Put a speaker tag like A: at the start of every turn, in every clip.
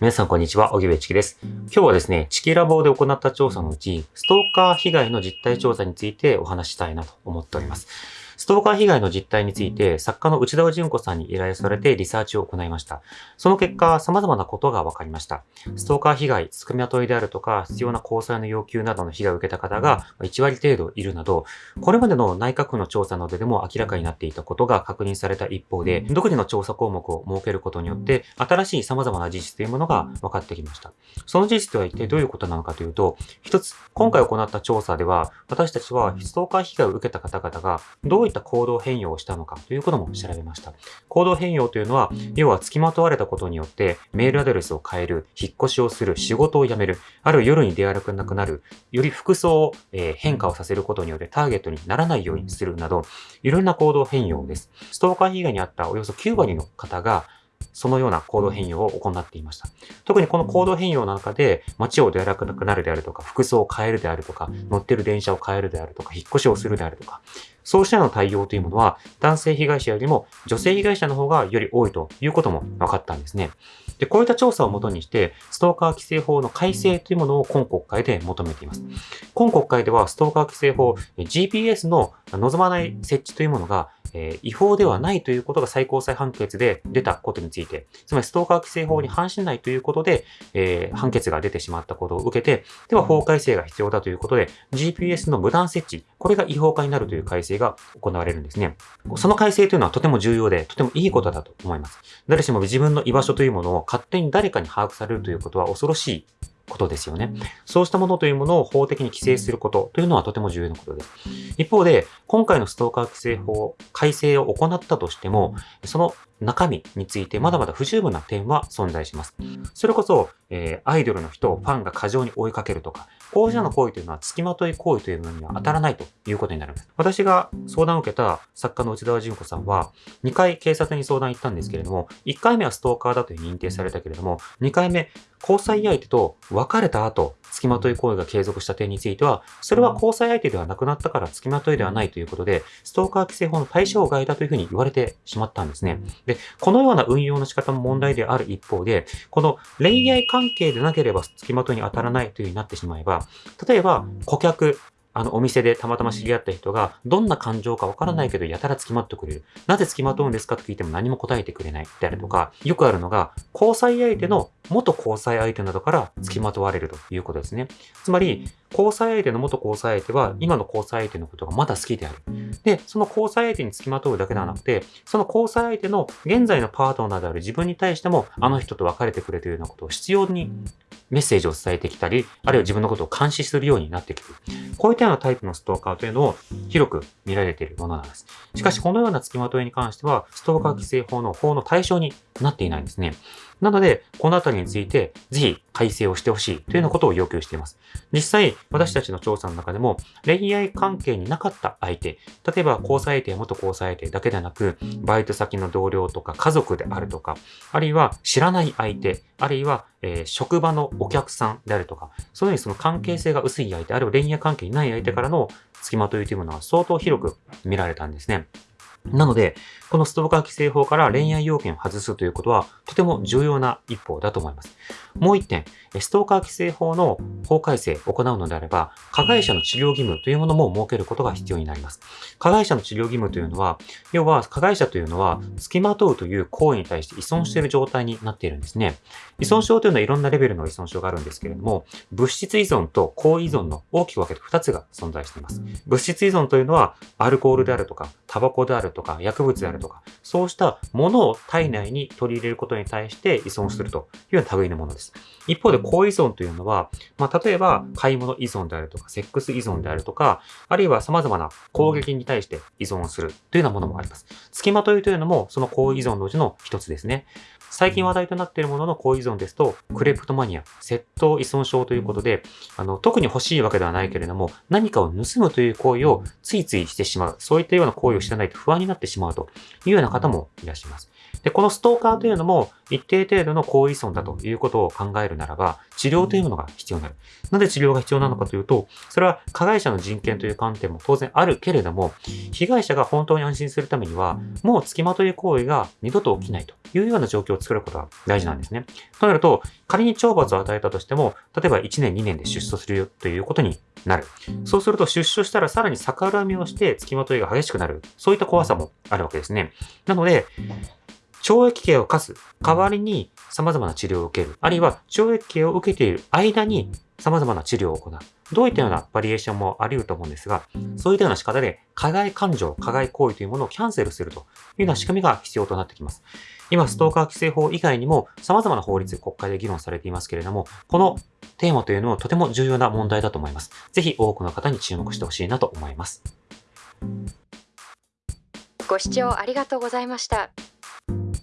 A: 皆さんこんにちは、小木部チキです。今日はですね、チキラボで行った調査のうち、ストーカー被害の実態調査についてお話したいなと思っております。ストーカー被害の実態について、作家の内田純子さんに依頼されてリサーチを行いました。その結果、様々なことが分かりました。ストーカー被害、つくみまといであるとか、必要な交際の要求などの被害を受けた方が1割程度いるなど、これまでの内閣府の調査などでも明らかになっていたことが確認された一方で、独自の調査項目を設けることによって、新しい様々な事実というものが分かってきました。その事実とは一体どういうことなのかというと、一つ、今回行った調査では、私たちはストーカー被害を受けた方々が、どういった行動変容をしたのかということも調べました。行動変容というのは、要は付きまとわれたことによってメールアドレスを変える、引っ越しをする、仕事を辞める、ある夜に出歩かなくなる、より服装を、え変化をさせることによってターゲットにならないようにするなど、いろんな行動変容です。ストーカー被害にあったおよそ9割の方が、そのような行動変容を行っていました。特にこの行動変容の中で、街を出歩かなくなるであるとか、服装を変えるであるとか、乗ってる電車を変えるであるとか、引っ越しをするであるとか、そうしたの対応というものは、男性被害者よりも女性被害者の方がより多いということも分かったんですね。で、こういった調査をもとにして、ストーカー規制法の改正というものを今国会で求めています。今国会では、ストーカー規制法、GPS の望まない設置というものが、え、違法ではないということが最高裁判決で出たことについて、つまりストーカー規制法に反しないということで、えー、判決が出てしまったことを受けて、では法改正が必要だということで、GPS の無断設置、これが違法化になるという改正が行われるんですね。その改正というのはとても重要で、とてもいいことだと思います。誰しも自分の居場所というものを勝手に誰かに把握されるということは恐ろしいことですよね。そうしたものというものを法的に規制することというのはとても重要なことです。一方で、今回のストーカー規制法改正を行ったとしても、その中身についてまだまだ不十分な点は存在します。それこそ、えー、アイドルの人をファンが過剰に追いかけるとか、こうしたの行為というのは付きまとい行為というのには当たらないということになるんです。私が相談を受けた作家の内田純子さんは、2回警察に相談行ったんですけれども、1回目はストーカーだという認定されたけれども、2回目、交際相手と別れた後、付きまとい行為が継続した点については、それは交際相手ではなくなったから付きまといではないということで、ストーカー規制法の対象外だというふうに言われてしまったんですね。で、このような運用の仕方も問題である一方で、この恋愛関係でなければ付きまといに当たらないというふうになってしまえば、例えば顧客、あの、お店でたまたま知り合った人が、どんな感情かわからないけど、やたら付きまってくれる。なぜ付きまとうんですかと聞いても何も答えてくれない。であるとか、よくあるのが、交際相手の元交際相手などから付きまとわれるということですね。つまり、交際相手の元交際相手は、今の交際相手のことがまだ好きである。で、その交際相手に付きまとうだけではなくて、その交際相手の現在のパートナーである自分に対しても、あの人と別れてくれというようなことを必要にメッセージを伝えてきたり、あるいは自分のことを監視するようになってくる。こういったようなタイプのストーカーというのを広く見られているものなんです。しかし、このような付きまといに関しては、ストーカー規制法の法の対象になっていないんですね。なので、このあたりについて、ぜひ改正をしてほしいというようなことを要求しています。実際、私たちの調査の中でも、恋愛関係になかった相手、例えば交際相手元交際相手だけでなく、バイト先の同僚とか家族であるとか、あるいは知らない相手、あるいは、えー、職場のお客さんであるとか、そういうふうにその関係性が薄い相手、あるいは恋愛関係にない相手からの付きまといというものは相当広く見られたんですね。なので、このストーカー規制法から恋愛要件を外すということは、とても重要な一歩だと思います。もう一点、ストーカー規制法の法改正を行うのであれば、加害者の治療義務というものも設けることが必要になります。加害者の治療義務というのは、要は加害者というのは、付きまとうという行為に対して依存している状態になっているんですね。依存症というのはいろんなレベルの依存症があるんですけれども、物質依存と行為依存の大きく分けて2つが存在しています。物質依存というのは、アルコールであるとか、タバコであるとか、薬物であるとか、そうしたものを体内に取り入れることに対して依存するというような類のものです。一方で、高依存というのは、まあ、例えば、買い物依存であるとか、セックス依存であるとか、あるいは様々な攻撃に対して依存するというようなものもあります。付きまといというのも、その高依存のうちの一つですね。最近話題となっているものの高依存ですと、クレプトマニア、窃盗依存症ということで、あの、特に欲しいわけではないけれども、何かを盗むという行為をついついしてしまう。そういったような行為をしてないと不安になってしまうというような方もいらっしゃいます。で、このストーカーというのも、一定程度の後遺損だということを考えるならば、治療というものが必要になる。なぜ治療が必要なのかというと、それは加害者の人権という観点も当然あるけれども、被害者が本当に安心するためには、もう付きまとい行為が二度と起きないというような状況を作ることが大事なんですね。となると、仮に懲罰を与えたとしても、例えば1年2年で出所するよということになる。そうすると出所したらさらに逆恨みをして付きまといが激しくなる。そういった怖さもあるわけですね。なので、懲役刑を課す代わりに様々な治療を受ける。あるいは懲役刑を受けている間に様々な治療を行う。どういったようなバリエーションもあり得ると思うんですが、そういったような仕方で加害感情、加害行為というものをキャンセルするというような仕組みが必要となってきます。今、ストーカー規制法以外にも様々な法律、国会で議論されていますけれども、このテーマというのはとても重要な問題だと思います。ぜひ多くの方に注目してほしいなと思います。
B: ご視聴ありがとうございました。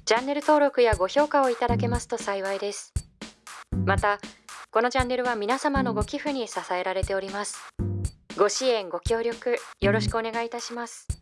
B: チャンネル登録やご評価をいただけますと幸いです。また、このチャンネルは皆様のご寄付に支えられております。ご支援、ご協力、よろしくお願いいたします。